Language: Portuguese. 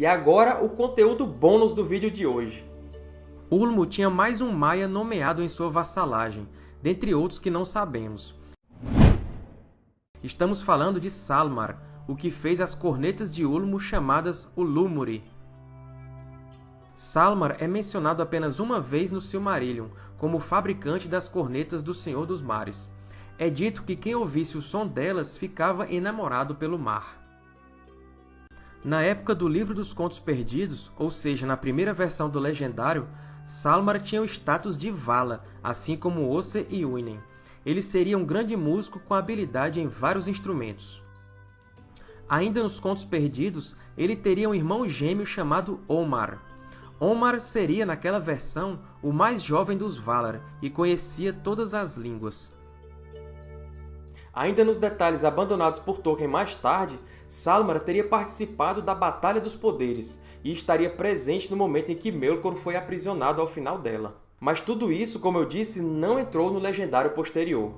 E agora, o conteúdo bônus do vídeo de hoje. Ulmo tinha mais um Maia nomeado em sua vassalagem, dentre outros que não sabemos. Estamos falando de Salmar, o que fez as cornetas de Ulmo chamadas Ulúmuri. Salmar é mencionado apenas uma vez no Silmarillion, como fabricante das cornetas do Senhor dos Mares. É dito que quem ouvisse o som delas ficava enamorado pelo mar. Na época do Livro dos Contos Perdidos, ou seja, na primeira versão do Legendário, Salmar tinha o status de Vala, assim como Osse e Uinen. Ele seria um grande músico com habilidade em vários instrumentos. Ainda nos Contos Perdidos, ele teria um irmão gêmeo chamado Omar. Omar seria, naquela versão, o mais jovem dos Valar e conhecia todas as línguas. Ainda nos detalhes abandonados por Tolkien mais tarde, Salmar teria participado da Batalha dos Poderes e estaria presente no momento em que Melkor foi aprisionado ao final dela. Mas tudo isso, como eu disse, não entrou no legendário posterior.